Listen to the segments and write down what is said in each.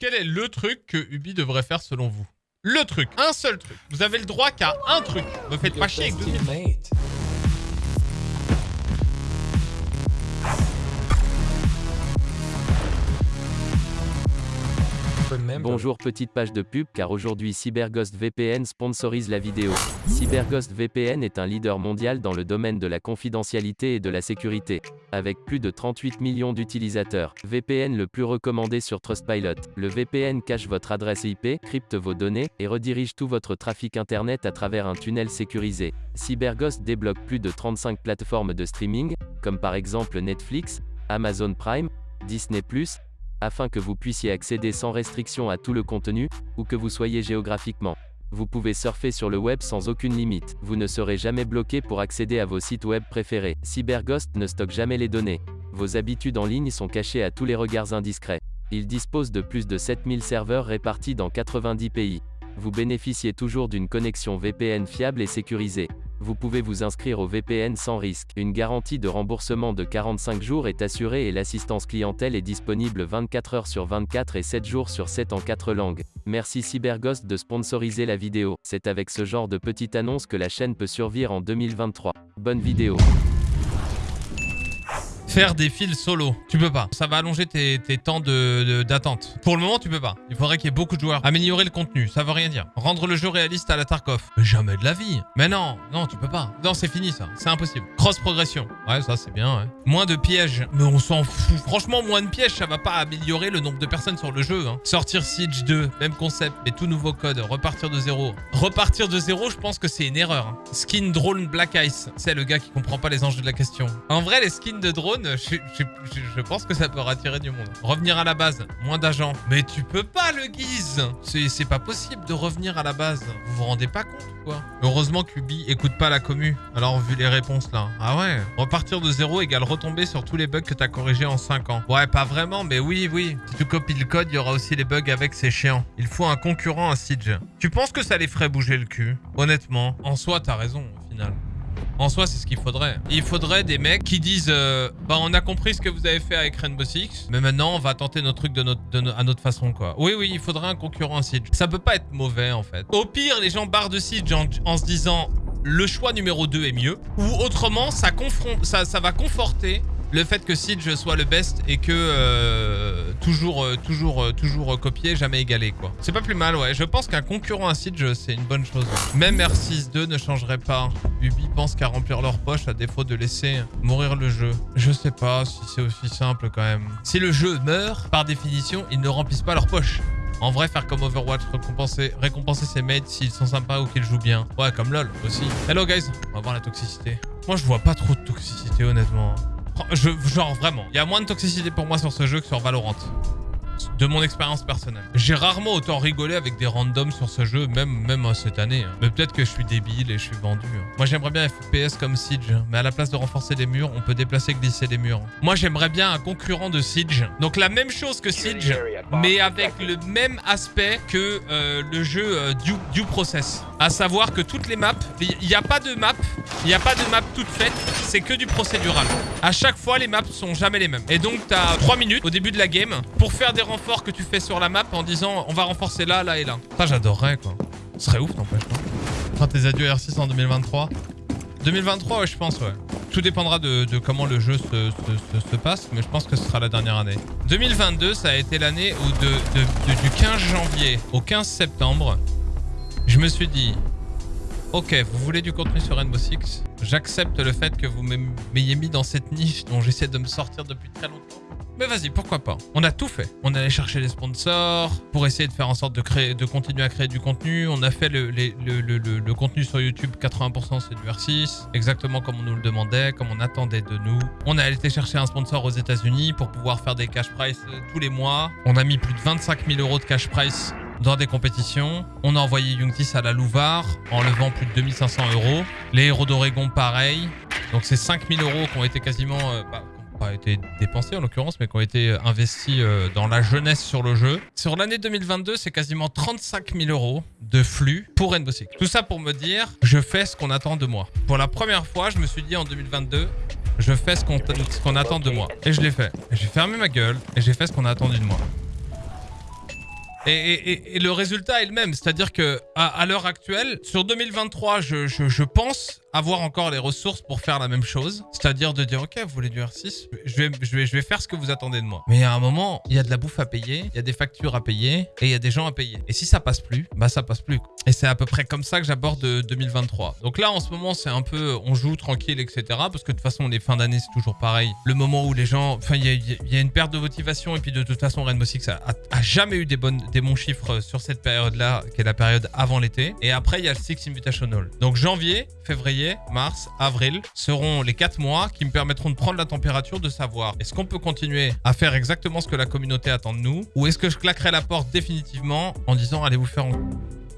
Quel est le truc que Ubi devrait faire selon vous? Le truc, un seul truc. Vous avez le droit qu'à un truc. Me faites pas chier avec deux Bonjour petite page de pub car aujourd'hui CyberGhost VPN sponsorise la vidéo. CyberGhost VPN est un leader mondial dans le domaine de la confidentialité et de la sécurité. Avec plus de 38 millions d'utilisateurs, VPN le plus recommandé sur Trustpilot. Le VPN cache votre adresse IP, crypte vos données, et redirige tout votre trafic internet à travers un tunnel sécurisé. CyberGhost débloque plus de 35 plateformes de streaming, comme par exemple Netflix, Amazon Prime, Disney+, afin que vous puissiez accéder sans restriction à tout le contenu, où que vous soyez géographiquement. Vous pouvez surfer sur le web sans aucune limite. Vous ne serez jamais bloqué pour accéder à vos sites web préférés. CyberGhost ne stocke jamais les données. Vos habitudes en ligne sont cachées à tous les regards indiscrets. Il dispose de plus de 7000 serveurs répartis dans 90 pays. Vous bénéficiez toujours d'une connexion VPN fiable et sécurisée. Vous pouvez vous inscrire au VPN sans risque. Une garantie de remboursement de 45 jours est assurée et l'assistance clientèle est disponible 24 heures sur 24 et 7 jours sur 7 en 4 langues. Merci CyberGhost de sponsoriser la vidéo. C'est avec ce genre de petite annonce que la chaîne peut survivre en 2023. Bonne vidéo. Faire des fils solo. Tu peux pas. Ça va allonger tes, temps d'attente. De, Pour le moment, tu peux pas. Il faudrait qu'il y ait beaucoup de joueurs. Améliorer le contenu, ça veut rien dire. Rendre le jeu réaliste à la Tarkov. jamais de la vie. Mais non, non, tu peux pas. Non, c'est fini ça. C'est impossible. Cross progression. Ouais, ça c'est bien, ouais. Moins de pièges. Mais on s'en fout. Franchement, moins de pièges, ça va pas améliorer le nombre de personnes sur le jeu. Hein. Sortir Siege 2, même concept, mais tout nouveau code. Repartir de zéro. Repartir de zéro, je pense que c'est une erreur. Hein. Skin drone Black Ice. C'est le gars qui comprend pas les enjeux de la question. En vrai, les skins de drone, je, pense que ça peut attirer du monde. Revenir à la base, moins d'agents. Mais tu peux pas le guise C'est pas possible de revenir à la base. Vous vous rendez pas compte quoi Heureusement qu'Ubi écoute pas la commu. Alors vu les réponses là. Ah ouais Repartir de zéro égale retomber sur tous les bugs que t'as corrigés en 5 ans. Ouais, pas vraiment, mais oui, oui. Si tu copies le code, il y aura aussi les bugs avec, c'est chiant. Il faut un concurrent à Siege. Tu penses que ça les ferait bouger le cul? Honnêtement. En soi, t'as raison au final. En soi, c'est ce qu'il faudrait. Il faudrait des mecs qui disent euh, Bah, on a compris ce que vous avez fait avec Rainbow Six, mais maintenant, on va tenter nos trucs de notre, à notre façon, quoi. Oui, oui, il faudrait un concurrent Siege. Ça peut pas être mauvais, en fait. Au pire, les gens barrent de Siege en, se disant le choix numéro 2 est mieux. Ou autrement, ça va conforter le fait que Siege soit le best et que euh, toujours, euh, toujours, euh, toujours copié, jamais égalé quoi. C'est pas plus mal ouais. Je pense qu'un concurrent à Siege c'est une bonne chose. Même R6-2 ne changerait pas. Ubi pense qu'à remplir leur poche à défaut de laisser mourir le jeu. Je sais pas si c'est aussi simple quand même. Si le jeu meurt, par définition, ils ne remplissent pas leur poche. En vrai, faire comme Overwatch, récompenser, récompenser ses mates s'ils sont sympas ou qu'ils jouent bien. Ouais, comme LoL aussi. Hello guys, on va voir la toxicité. Moi, je vois pas trop de toxicité, honnêtement. Je, genre vraiment, il y a moins de toxicité pour moi sur ce jeu que sur Valorant de mon expérience personnelle. J'ai rarement autant rigolé avec des randoms sur ce jeu, même, même cette année. Hein. Mais peut-être que je suis débile et je suis vendu. Hein. Moi, j'aimerais bien FPS comme Siege, mais à la place de renforcer les murs, on peut déplacer et glisser les murs. Moi, j'aimerais bien un concurrent de Siege. Donc la même chose que Siege, mais avec le même aspect que euh, le jeu euh, du, Process. À savoir que toutes les maps, il n'y a pas de map, il n'y a pas de map toute faite, c'est que du procédural. À chaque fois, les maps sont jamais les mêmes. Et donc, tu as 3 minutes au début de la game pour faire des renforts que tu fais sur la map en disant on va renforcer là, là et là. Ça, j'adorerais quoi. Ce serait ouf, n'empêche pas. Enfin, tes adieux R6 en 2023. 2023, ouais, je pense, ouais. Tout dépendra de, comment le jeu se, passe, mais je pense que ce sera la dernière année. 2022, ça a été l'année où de, du 15 janvier au 15 septembre, je me suis dit, ok, vous voulez du contenu sur Rainbow Six? J'accepte le fait que vous m'ayez mis dans cette niche dont j'essaie de me sortir depuis très longtemps. Mais vas-y, pourquoi pas On a tout fait. On allait chercher les sponsors pour essayer de faire en sorte de créer, de continuer à créer du contenu. On a fait le, contenu sur YouTube, 80% c'est du R6, exactement comme on nous le demandait, comme on attendait de nous. On a été chercher un sponsor aux États-Unis pour pouvoir faire des cash price euh, tous les mois. On a mis plus de 25 000 euros de cash price dans des compétitions. On a envoyé Youngtis à la Louvar en levant plus de 2500 euros. Les héros d'Oregon, pareil. Donc c'est 5000 euros qui ont été quasiment... Euh, bah, pas été dépensés en l'occurrence, mais qui ont été euh, investis euh, dans la jeunesse sur le jeu. Sur l'année 2022, c'est quasiment 35 000 euros de flux pour Rainbow Six. Tout ça pour me dire, je fais ce qu'on attend de moi. Pour la première fois, je me suis dit en 2022, je fais ce qu'on attend de moi. Et je l'ai fait. J'ai fermé ma gueule et j'ai fait ce qu'on a attendu de moi. Et, le résultat est le même. C'est-à-dire que à, à l'heure actuelle, sur 2023, je, je- je pense avoir encore les ressources pour faire la même chose. C'est-à-dire de dire, ok, vous voulez du R6, je vais, je, vais, je vais faire ce que vous attendez de moi. Mais à un moment, il y a de la bouffe à payer, il y a des factures à payer et il y a des gens à payer. Et si ça passe plus, bah ça passe plus. Et c'est à peu près comme ça que j'aborde euh, 2023. Donc là, en ce moment, c'est un peu, on joue tranquille, etc. Parce que de toute façon, les fins d'année, c'est toujours pareil. Le moment où les gens, enfin, il y a, une perte de motivation et puis de toute façon, Rainbow Six a, jamais eu des, bonnes, des bons chiffres sur cette période-là, qui est la période avant l'été. Et après, il y a le Six Invitational. Donc janvier, février, mars, avril seront les 4 mois qui me permettront de prendre la température, de savoir est-ce qu'on peut continuer à faire exactement ce que la communauté attend de nous ou est-ce que je claquerai la porte définitivement en disant allez vous faire en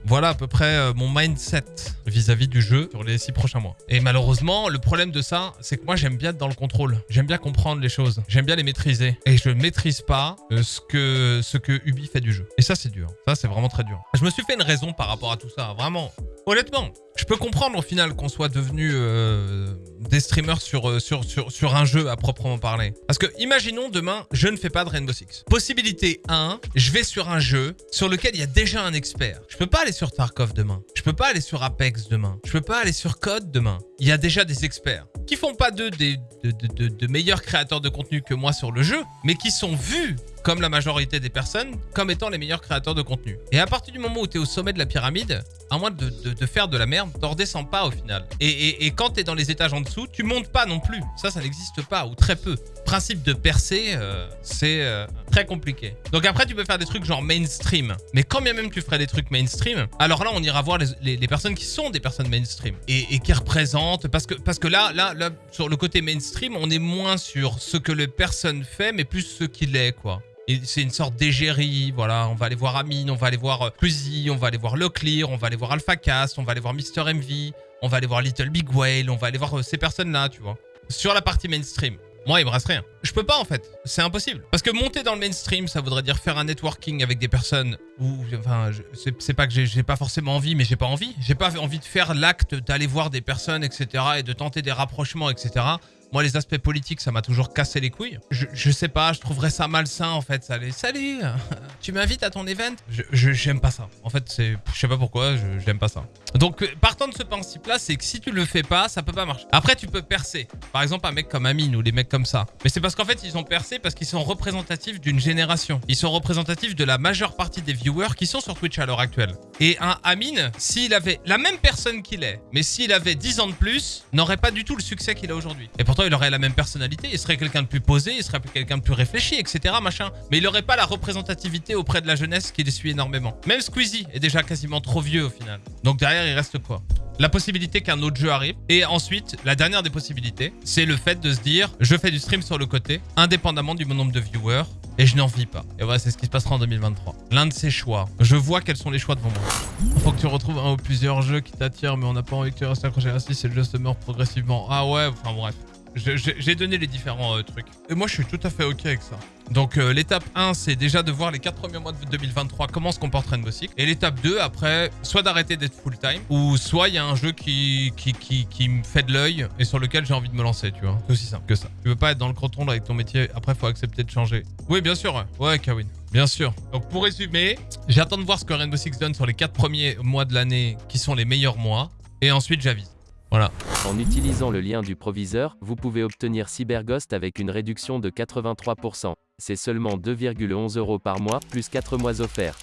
voilà à peu près euh, mon mindset vis-à-vis du jeu sur les six prochains mois. Et malheureusement, le problème de ça, c'est que moi j'aime bien être dans le contrôle. J'aime bien comprendre les choses. J'aime bien les maîtriser. Et je ne maîtrise pas euh, ce que, ce que Ubi fait du jeu. Et ça, c'est dur. Ça, c'est vraiment très dur. Je me suis fait une raison par rapport à tout ça. Vraiment. Honnêtement, je peux comprendre au final qu'on soit devenu euh, des streamers sur, euh, sur, sur, sur un jeu à proprement parler. Parce que imaginons demain, je ne fais pas de Rainbow Six. Possibilité 1, je vais sur un jeu sur lequel il y a déjà un expert. Je peux pas aller sur Tarkov demain. Je peux pas aller sur Apex demain. Je peux pas aller sur Code demain. Il y a déjà des experts qui font pas d'eux de- de- de meilleurs créateurs de contenu que moi sur le jeu, mais qui sont vus comme la majorité des personnes, comme étant les meilleurs créateurs de contenu. Et à partir du moment où tu es au sommet de la pyramide, à moins de, de- faire de la merde, t'en redescends pas au final. Et, et- et quand tu es dans les étages en dessous, tu montes pas non plus. Ça, ça n'existe pas, ou très peu. Principe de percer, euh, c'est euh, très compliqué. Donc après, tu peux faire des trucs genre mainstream. Mais quand bien même tu ferais des trucs mainstream, alors là, on ira voir les, les- les personnes qui sont des personnes mainstream et, et qui représentent. Parce que, parce que là, là, là, sur le côté mainstream, on est moins sur ce que les personnes fait, mais plus ce qu'il est, quoi. C'est une sorte d'égérie, voilà. On va aller voir Amine, on va aller voir euh, Quizzy, on va aller voir Locklear, on va aller voir AlphaCast, on va aller voir Mister MV, on va aller voir Little Big Whale, on va aller voir euh, ces personnes-là, tu vois. Sur la partie mainstream. Moi, il me reste rien. Je peux pas en fait. C'est impossible. Parce que monter dans le mainstream, ça voudrait dire faire un networking avec des personnes où, enfin, c'est pas que j'ai pas forcément envie, mais j'ai pas envie. J'ai pas envie de faire l'acte d'aller voir des personnes, etc. et de tenter des rapprochements, etc. Moi, les aspects politiques, ça m'a toujours cassé les couilles. Je, sais pas, je trouverais ça malsain en fait. Ça salut, tu m'invites à ton event Je j'aime pas ça. En fait, c'est, je sais pas pourquoi, je j'aime pas ça. Donc, euh, partant de ce principe-là, c'est que si tu le fais pas, ça peut pas marcher. Après, tu peux percer. Par exemple, un mec comme Amine ou des mecs comme ça. Mais c'est parce qu'en fait, ils ont percé parce qu'ils sont représentatifs d'une génération. Ils sont représentatifs de la majeure partie des viewers qui sont sur Twitch à l'heure actuelle. Et un Amine, s'il avait la même personne qu'il est, mais s'il avait 10 ans de plus, n'aurait pas du tout le succès qu'il a aujourd'hui. Et pourtant, il aurait la même personnalité, il serait quelqu'un de plus posé, il serait quelqu'un de plus réfléchi, etc. Machin. Mais il n'aurait pas la représentativité auprès de la jeunesse qui les suit énormément. Même Squeezie est déjà quasiment trop vieux au final. Donc derrière, il reste quoi? La possibilité qu'un autre jeu arrive. Et ensuite, la dernière des possibilités, c'est le fait de se dire, je fais du stream sur le côté, indépendamment du nombre de viewers, et je n'en vis pas. Et voilà, c'est ce qui se passera en 2023. L'un de ces choix. Je vois quels sont les choix devant moi. Faut que tu retrouves un ou plusieurs jeux qui t'attirent, mais on n'a pas envie que tu restes accroché 6 et le jeu se meurt progressivement. Ah ouais, enfin bref. J'ai donné les différents euh, trucs. Et moi, je suis tout à fait OK avec ça. Donc, euh, l'étape 1, c'est déjà de voir les 4 premiers mois de 2023, comment se comporte Rainbow Six. Et l'étape 2, après, soit d'arrêter d'être full-time, ou soit il y a un jeu qui, qui, qui, qui me fait de l'œil et sur lequel j'ai envie de me lancer, tu vois. C'est aussi simple que ça. Tu veux pas être dans le croton avec ton métier, après, faut accepter de changer. Oui, bien sûr. Ouais, Kawin. Bien sûr. Donc pour résumer, j'attends de voir ce que Rainbow Six donne sur les 4 premiers mois de l'année qui sont les meilleurs mois. Et ensuite j'avise. Voilà. En utilisant le lien du proviseur, vous pouvez obtenir CyberGhost avec une réduction de 83%. C'est seulement 2,11 euros par mois, plus 4 mois offerts.